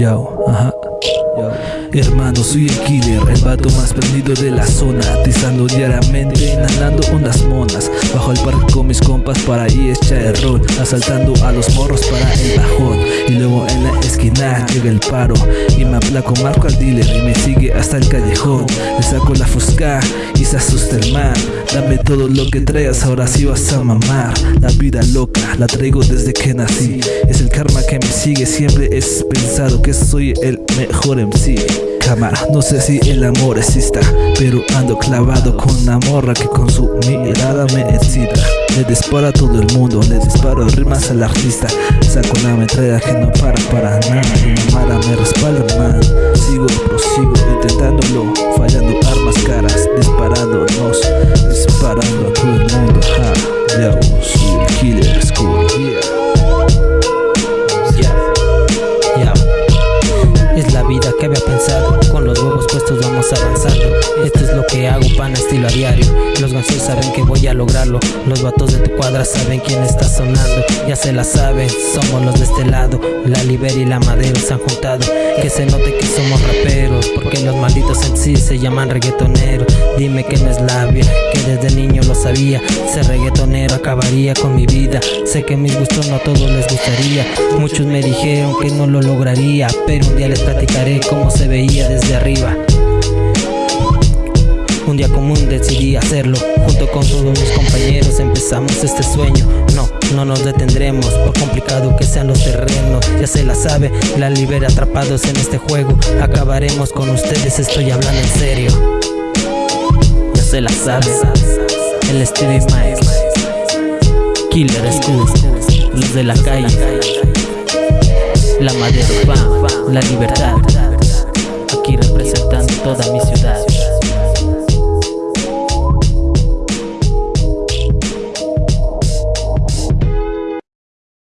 Yo. Hermano, soy el killer, el vato más prendido de la zona Atizando diariamente, inhalando ondas monas. Bajo el parque con mis compas para ahí echar el rol Asaltando a los morros para el bajón. Y luego en la esquina llega el paro Y me aplaco, marco al dealer y me sigue hasta el callejón. Le saco la fusca y se asusta el man. Dame todo lo que traigas, ahora sí vas a mamar. La vida loca, la traigo desde que nací. Es el karma que sigue, siempre es pensado que soy el mejor MC no sé si el amor exista Pero ando clavado con la morra que con su mirada me excita. Le disparo a todo el mundo, le disparo rimas al artista. Saco una metralla que no para para nada Y mala me respalda man Sigo, prosigo, intentándolo Fallando armas caras, disparándonos Disparando a todo el mundo, ja Ya, vida que había pensado Los gansos saben que voy a lograrlo. Los vatos de tu cuadra saben quién está sonando. Ya se la saben, somos los de este lado. La Liber y la Madero se han juntado. Que se note que somos raperos Porque los malditos en se llaman reggaetoneros Dime que no es labia, que desde niño lo sabía. Ser reggaetonero acabaría con mi vida. Sé que mis gustos no a todos les gustaría. Muchos me dijeron que no lo lograría Pero un día les platicaré cómo se veía desde arriba común decidí hacerlo. Junto con todos mis compañeros empezamos este sueño. No, no nos detendremos Por complicado que sean los terrenos. Ya se la sabe, la libera atrapados en este juego. Acabaremos con ustedes, estoy hablando en serio. Ya se la sabe El Stevie Mike Killer School Los de la calle. La madera, la libertad. Aquí representando toda mi ciudad